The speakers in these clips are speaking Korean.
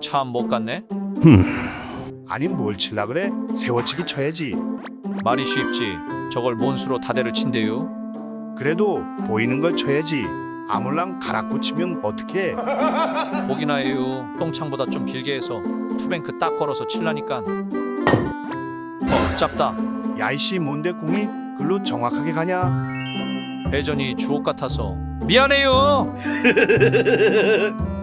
공참못 갔네. 아니 뭘 칠라 그래? 세워치기 쳐야지. 말이 쉽지. 저걸 몬수로 다대를 친대요. 그래도 보이는 걸 쳐야지. 아물랑 가락구 치면 어떡해? 보기나 해요. 똥창보다 좀 길게 해서 투뱅크 딱 걸어서 칠라니까. 어, 짧다. 야이씨 뭔데 공이 글로 정확하게 가냐? 회전이 주옥 같아서 미안해요.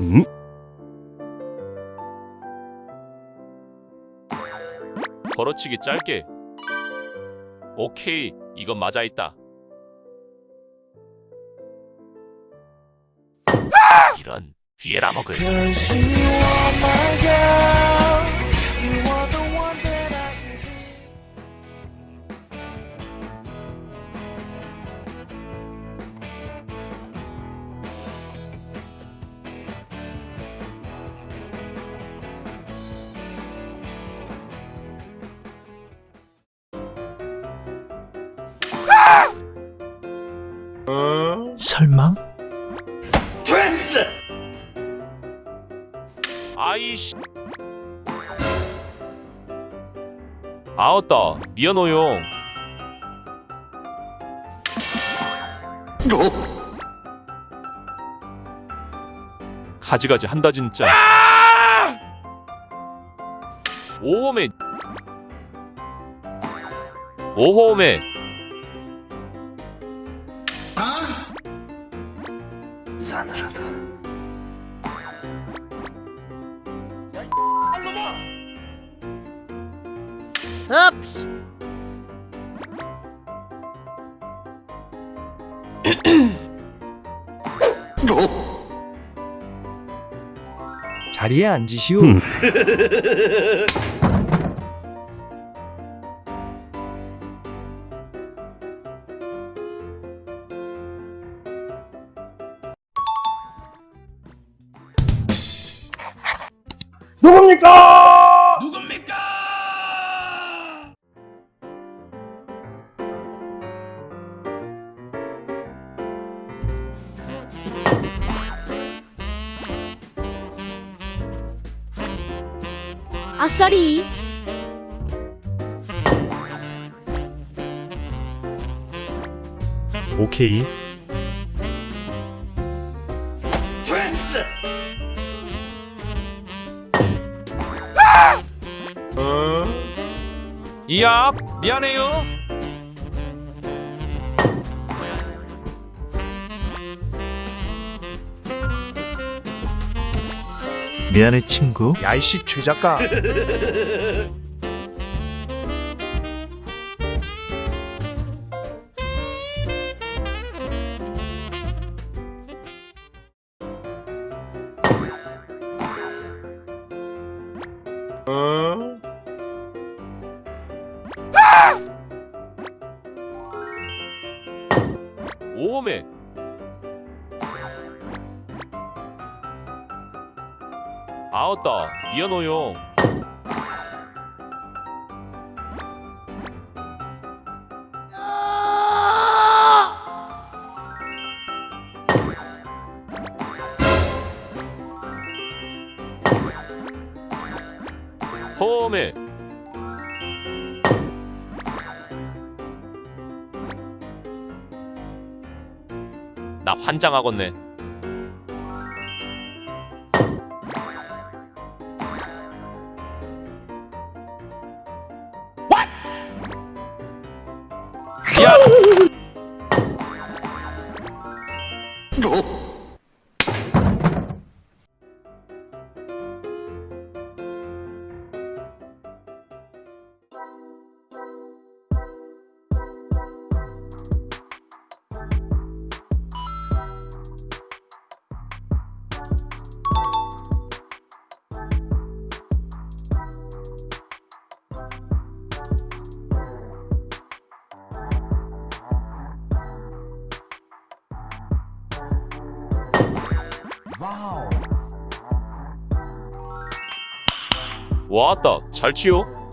음? 걸어치기 짧게. 오케이, 이건 맞아 있다. 이런 뒤에라 먹을. 설마? 아이씨. 아었다. 미안해요. 가지가지 한다 진짜. 오홈에 오홈에 자리에 앉으시오. 음. 아싸리 오케이. 이야, 미안해요. 미안해 친구. 야이씨 최 작가. 오홈 아었다. 미안해요. 홈에 나 환장하겠네. 走 와우. 왔다. 잘 치요.